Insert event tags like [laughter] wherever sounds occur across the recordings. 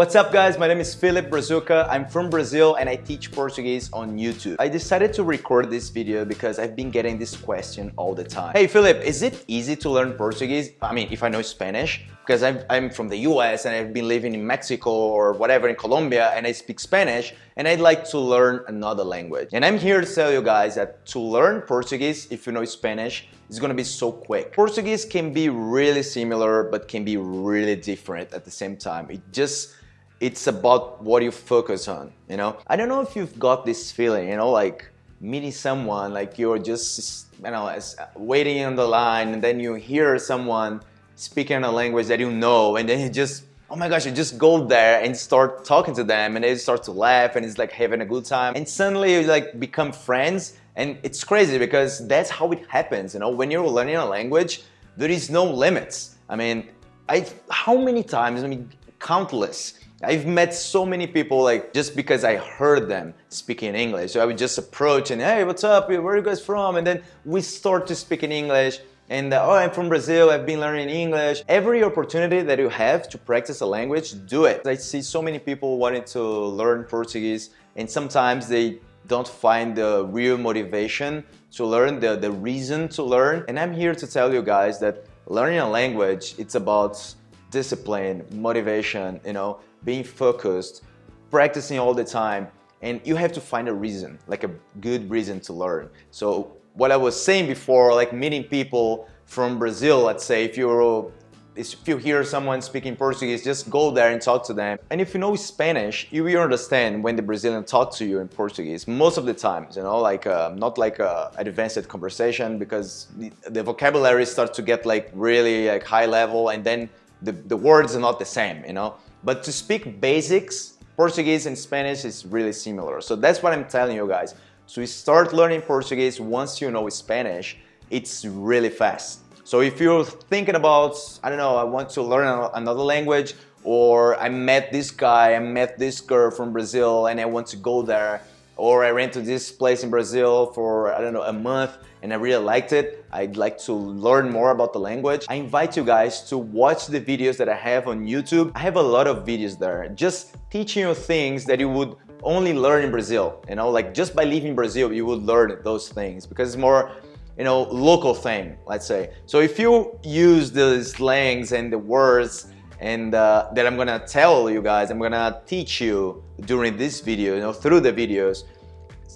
What's up guys, my name is Philip Brazuca, I'm from Brazil and I teach Portuguese on YouTube. I decided to record this video because I've been getting this question all the time. Hey Philip, is it easy to learn Portuguese? I mean, if I know Spanish, because I'm, I'm from the US and I've been living in Mexico or whatever in Colombia and I speak Spanish and I'd like to learn another language. And I'm here to tell you guys that to learn Portuguese, if you know Spanish, it's gonna be so quick. Portuguese can be really similar but can be really different at the same time. It just it's about what you focus on, you know? I don't know if you've got this feeling, you know, like meeting someone, like you're just, you know, waiting on the line and then you hear someone speaking a language that you know and then you just, oh my gosh, you just go there and start talking to them and they start to laugh and it's like having a good time and suddenly you like become friends and it's crazy because that's how it happens, you know? When you're learning a language, there is no limits. I mean, I, how many times, I mean, countless, I've met so many people like just because I heard them speaking English. So I would just approach and hey, what's up? Where are you guys from? And then we start to speak in English. And uh, oh, I'm from Brazil, I've been learning English. Every opportunity that you have to practice a language, do it. I see so many people wanting to learn Portuguese and sometimes they don't find the real motivation to learn, the, the reason to learn. And I'm here to tell you guys that learning a language, it's about discipline, motivation, you know, being focused, practicing all the time, and you have to find a reason, like a good reason to learn. So what I was saying before, like meeting people from Brazil, let's say, if you're if you hear someone speaking Portuguese, just go there and talk to them. And if you know Spanish, you will understand when the Brazilian talk to you in Portuguese, most of the times, you know, like uh, not like a advanced conversation because the, the vocabulary starts to get like really like high level and then the, the words are not the same, you know. But to speak basics, Portuguese and Spanish is really similar. So that's what I'm telling you guys. So start learning Portuguese once you know Spanish, it's really fast. So if you're thinking about, I don't know, I want to learn another language or I met this guy, I met this girl from Brazil and I want to go there or I went to this place in Brazil for, I don't know, a month and I really liked it. I'd like to learn more about the language. I invite you guys to watch the videos that I have on YouTube. I have a lot of videos there just teaching you things that you would only learn in Brazil. You know, like just by leaving Brazil, you would learn those things because it's more you know, local thing, let's say. So if you use the slangs and the words and uh, that I'm gonna tell you guys, I'm gonna teach you during this video, you know, through the videos,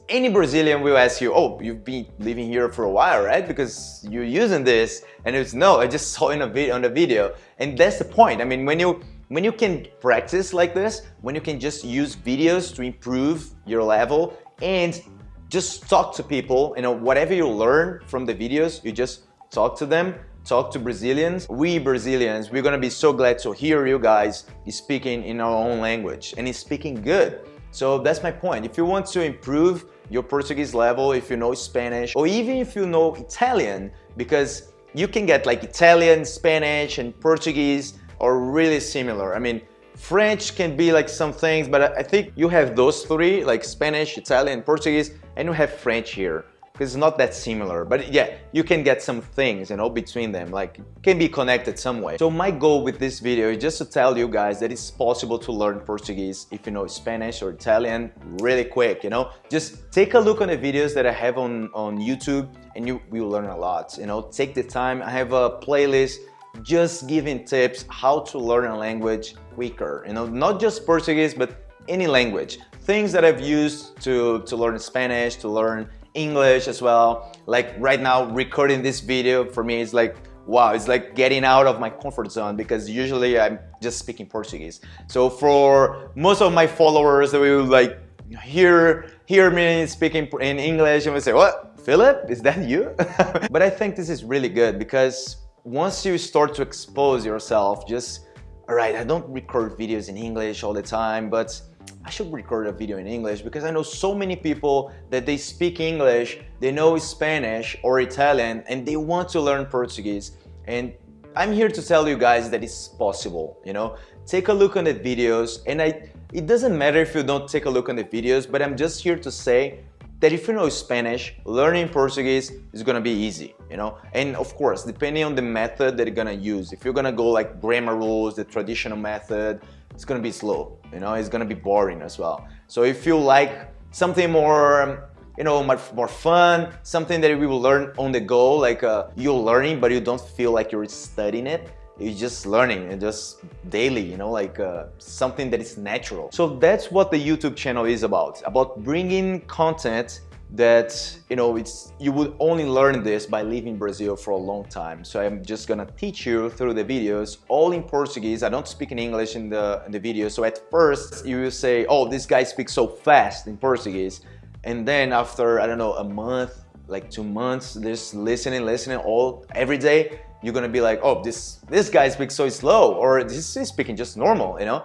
any Brazilian will ask you, oh, you've been living here for a while, right? Because you're using this. And it's, no, I just saw in a video, on the video. And that's the point. I mean, when you, when you can practice like this, when you can just use videos to improve your level and just talk to people, you know, whatever you learn from the videos, you just talk to them, talk to Brazilians. We Brazilians, we're gonna be so glad to hear you guys speaking in our own language and speaking good. So that's my point. If you want to improve your Portuguese level, if you know Spanish, or even if you know Italian, because you can get like Italian, Spanish, and Portuguese are really similar. I mean, French can be like some things, but I think you have those three, like Spanish, Italian, Portuguese, and you have French here because it's not that similar. But yeah, you can get some things, you know, between them, like can be connected some way. So my goal with this video is just to tell you guys that it's possible to learn Portuguese if you know Spanish or Italian really quick, you know. Just take a look on the videos that I have on, on YouTube and you will learn a lot, you know. Take the time. I have a playlist just giving tips how to learn a language quicker, you know, not just Portuguese, but any language. Things that I've used to, to learn Spanish, to learn English as well. Like right now, recording this video for me is like, wow, it's like getting out of my comfort zone because usually I'm just speaking Portuguese. So for most of my followers, they will like hear, hear me speaking in English and will say, what, Philip, is that you? [laughs] but I think this is really good because once you start to expose yourself, just, all right, I don't record videos in English all the time, but I should record a video in English because I know so many people that they speak English, they know Spanish or Italian, and they want to learn Portuguese. And I'm here to tell you guys that it's possible, you know? Take a look on the videos, and I, it doesn't matter if you don't take a look on the videos, but I'm just here to say that if you know Spanish, learning Portuguese is gonna be easy, you know? And of course, depending on the method that you're gonna use, if you're gonna go like grammar rules, the traditional method, it's gonna be slow, you know, it's gonna be boring as well. So if you like something more, you know, more, more fun, something that we will learn on the go, like uh, you're learning, but you don't feel like you're studying it, you're just learning and just daily, you know, like uh, something that is natural. So that's what the YouTube channel is about, about bringing content that you know it's you would only learn this by living Brazil for a long time. So I'm just gonna teach you through the videos all in Portuguese. I don't speak in English in the in the video. So at first you will say oh this guy speaks so fast in Portuguese. And then after I don't know a month like two months just listening listening all every day you're gonna be like oh this this guy speaks so slow or this is speaking just normal you know?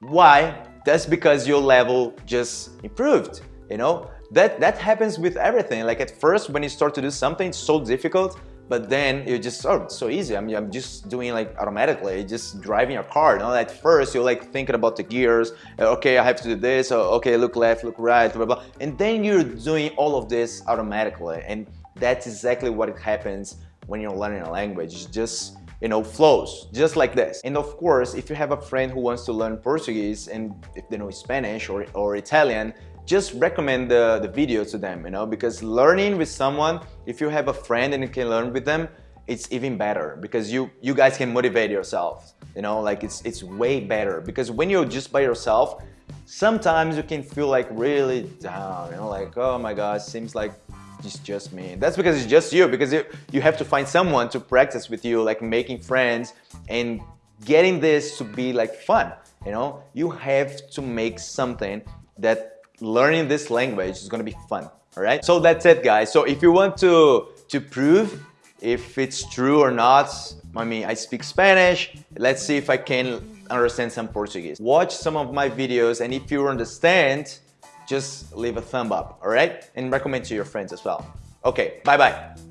Why? That's because your level just improved you know? That that happens with everything. Like at first when you start to do something it's so difficult but then you just oh it's so easy. I'm, I'm just doing like automatically just driving your car you know? At first you're like thinking about the gears uh, okay I have to do this oh, okay look left look right blah, blah and then you're doing all of this automatically and that's exactly what happens when you're learning a language. Just you know, flows, just like this. And of course, if you have a friend who wants to learn Portuguese and if they know Spanish or, or Italian, just recommend the, the video to them, you know, because learning with someone, if you have a friend and you can learn with them, it's even better because you you guys can motivate yourself, you know, like it's it's way better because when you're just by yourself, sometimes you can feel like really down, you know, like, oh my God, seems like it's just me. That's because it's just you, because you, you have to find someone to practice with you, like making friends and getting this to be like fun, you know? You have to make something that learning this language is gonna be fun, all right? So that's it, guys. So if you want to, to prove if it's true or not, I mean, I speak Spanish, let's see if I can understand some Portuguese. Watch some of my videos and if you understand, just leave a thumb up, all right? And recommend to your friends as well. Okay, bye-bye.